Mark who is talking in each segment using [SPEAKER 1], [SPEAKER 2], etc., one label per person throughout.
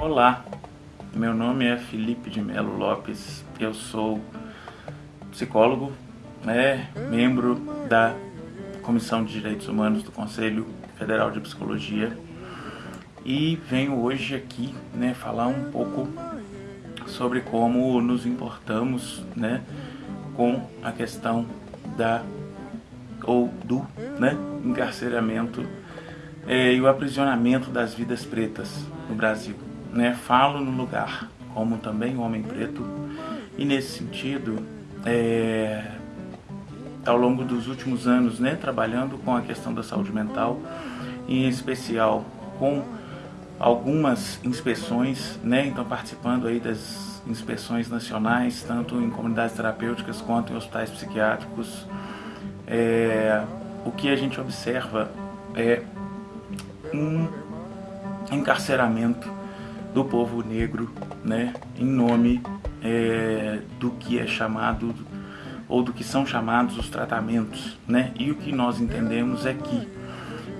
[SPEAKER 1] Olá, meu nome é Felipe de Melo Lopes, eu sou psicólogo, né, membro da Comissão de Direitos Humanos do Conselho Federal de Psicologia e venho hoje aqui né, falar um pouco sobre como nos importamos né, com a questão da ou do né, encarceramento é, e o aprisionamento das vidas pretas no Brasil. Né? Falo no lugar como também homem preto e nesse sentido, é, ao longo dos últimos anos, né, trabalhando com a questão da saúde mental, em especial com algumas inspeções, né, então participando aí das inspeções nacionais, tanto em comunidades terapêuticas quanto em hospitais psiquiátricos, é, o que a gente observa é um encarceramento do povo negro, né, em nome é, do que é chamado ou do que são chamados os tratamentos, né? E o que nós entendemos é que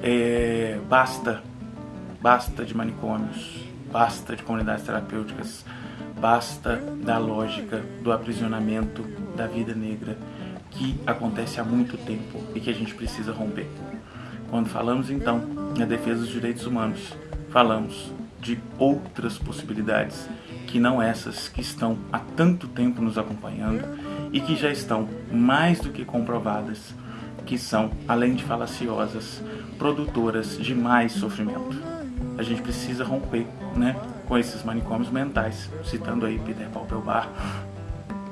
[SPEAKER 1] é, basta, basta de manicômios, basta de comunidades terapêuticas, basta da lógica do aprisionamento da vida negra que acontece há muito tempo e que a gente precisa romper. Quando falamos então na defesa dos direitos humanos, falamos de outras possibilidades que não essas que estão há tanto tempo nos acompanhando e que já estão mais do que comprovadas que são, além de falaciosas, produtoras de mais sofrimento. A gente precisa romper né, com esses manicômios mentais, citando aí Peter Paupelbar,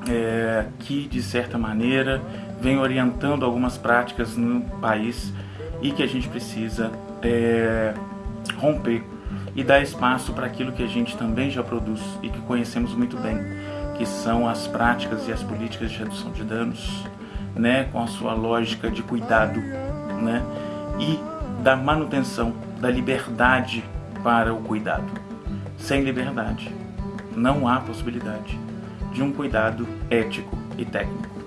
[SPEAKER 1] é, que de certa maneira vem orientando algumas práticas no país e que a gente precisa é, romper e dar espaço para aquilo que a gente também já produz e que conhecemos muito bem, que são as práticas e as políticas de redução de danos, né, com a sua lógica de cuidado, né, e da manutenção da liberdade para o cuidado. Sem liberdade, não há possibilidade de um cuidado ético e técnico.